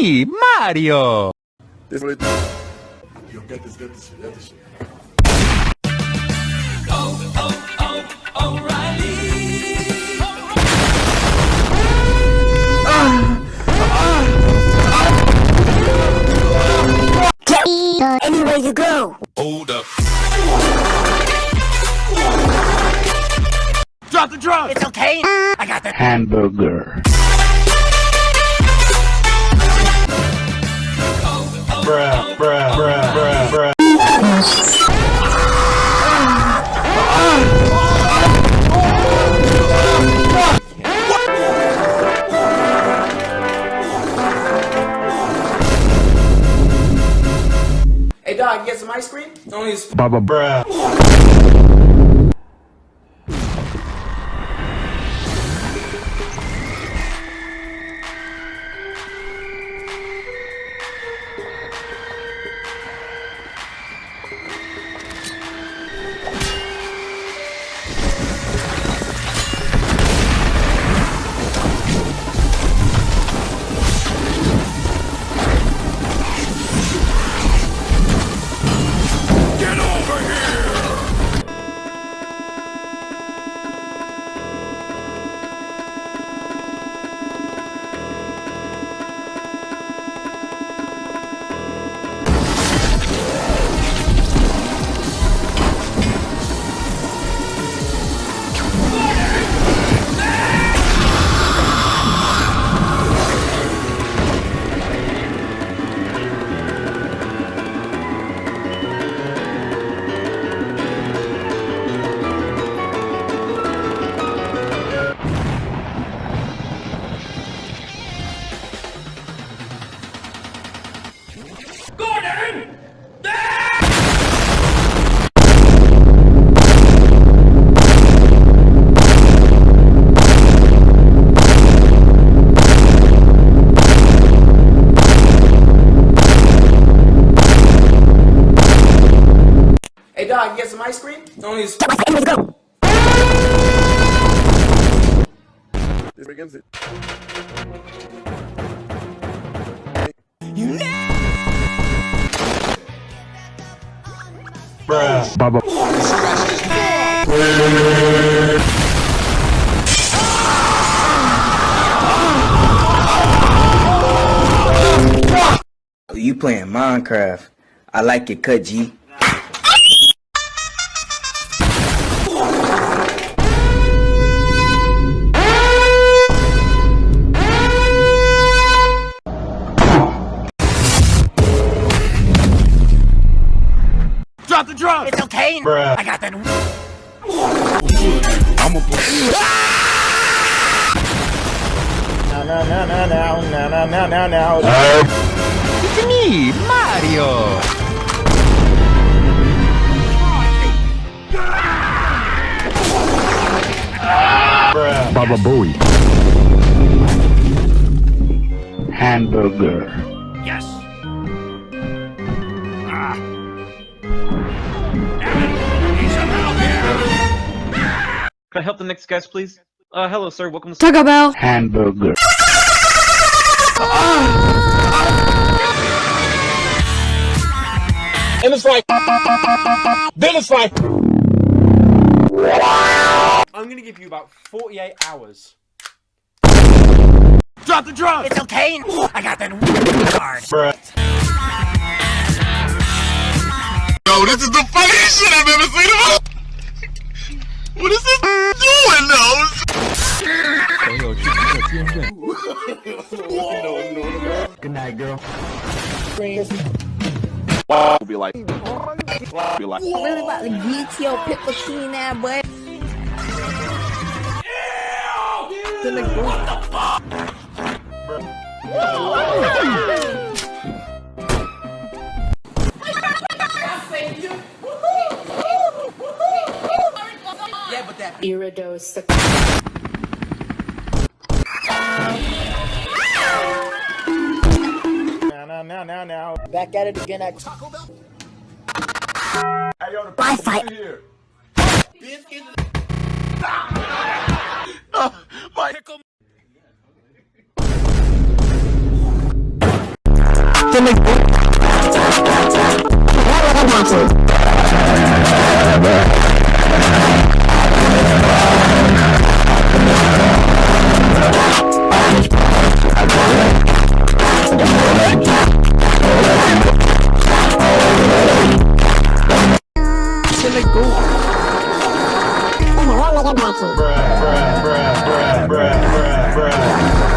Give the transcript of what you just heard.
me, Mario. This Yo, get this, get this shit, get this shit. Anywhere you go. Hold up. Drop the drum. It's okay. I got the hamburger. Bruh, bruh, bruh, bruh, bruh. Hey dog, you get some ice cream? Only Baba bruh. Dog, you get some ice cream? Only Anywhere you go. This begins it. bruh. Baba. You playing Minecraft. I like your cut, G. Drop the drum. It's okay. Bruh. I got the I'm a No, no, no, no, no, no, no, no, no. It's me, Mario. Bruh. Baba Booey. Hamburger. Can I help the next guest, please? Uh, hello, sir. Welcome to. Taco Bell. Hamburger. And it's like, then it's like. I'm gonna give you about 48 hours. Drop the drum. It's okay. I got the card. Bruh. Yo, this is the funniest shit I've ever seen. Good night, girl. We'll be like, be like, really about to boy. Ew! What the fuck? Iridos. Now, now, now, now, now. Back at it again at Taco Bell. The Bye, Wi-Fi. Bruh, bruh, bruh, bruh, bruh, bruh, bruh.